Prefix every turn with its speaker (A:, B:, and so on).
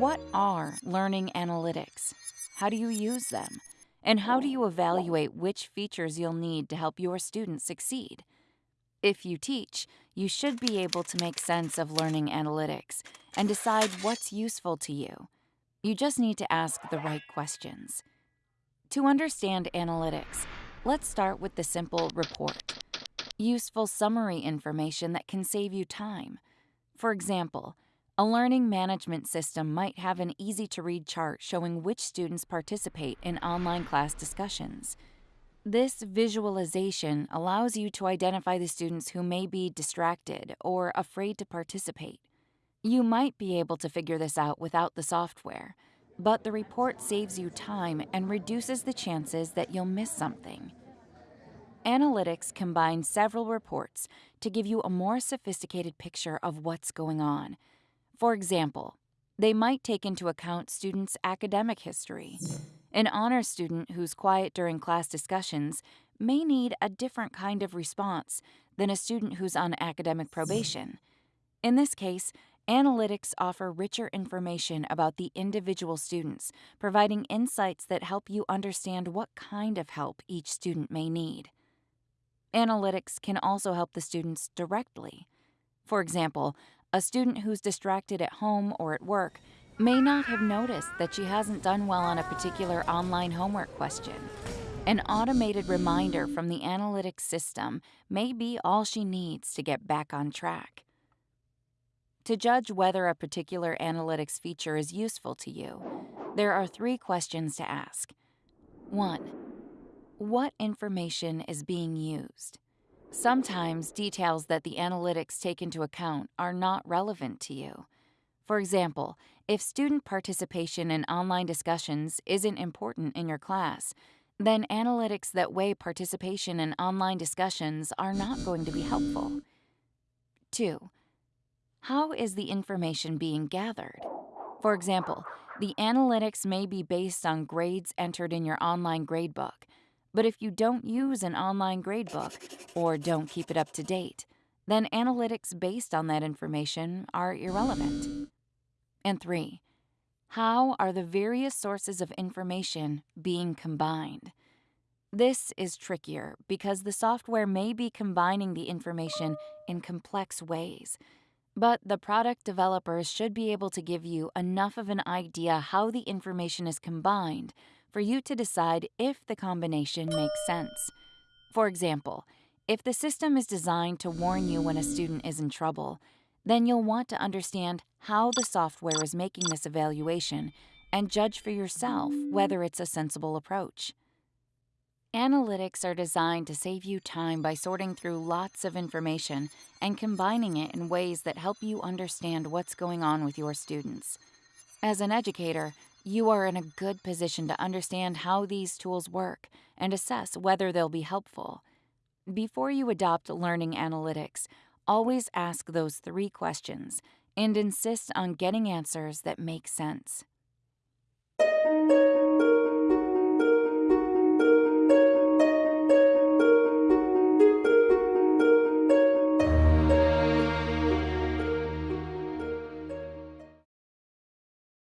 A: What are learning analytics? How do you use them? And how do you evaluate which features you'll need to help your students succeed? If you teach, you should be able to make sense of learning analytics and decide what's useful to you. You just need to ask the right questions. To understand analytics, let's start with the simple report. Useful summary information that can save you time. For example, a learning management system might have an easy to read chart showing which students participate in online class discussions. This visualization allows you to identify the students who may be distracted or afraid to participate. You might be able to figure this out without the software, but the report saves you time and reduces the chances that you'll miss something. Analytics combines several reports to give you a more sophisticated picture of what's going on. For example, they might take into account students' academic history. An honor student who's quiet during class discussions may need a different kind of response than a student who's on academic probation. In this case, analytics offer richer information about the individual students, providing insights that help you understand what kind of help each student may need. Analytics can also help the students directly. For example, a student who's distracted at home or at work may not have noticed that she hasn't done well on a particular online homework question. An automated reminder from the analytics system may be all she needs to get back on track. To judge whether a particular analytics feature is useful to you, there are three questions to ask. 1. What information is being used? Sometimes details that the analytics take into account are not relevant to you. For example, if student participation in online discussions isn't important in your class, then analytics that weigh participation in online discussions are not going to be helpful. 2. How is the information being gathered? For example, the analytics may be based on grades entered in your online gradebook, but if you don't use an online gradebook or don't keep it up to date, then analytics based on that information are irrelevant. And three, how are the various sources of information being combined? This is trickier because the software may be combining the information in complex ways. But the product developers should be able to give you enough of an idea how the information is combined for you to decide if the combination makes sense. For example, if the system is designed to warn you when a student is in trouble, then you'll want to understand how the software is making this evaluation and judge for yourself whether it's a sensible approach. Analytics are designed to save you time by sorting through lots of information and combining it in ways that help you understand what's going on with your students. As an educator, you are in a good position to understand how these tools work and assess whether they'll be helpful. Before you adopt learning analytics, Always ask those three questions and insist on getting answers that make sense.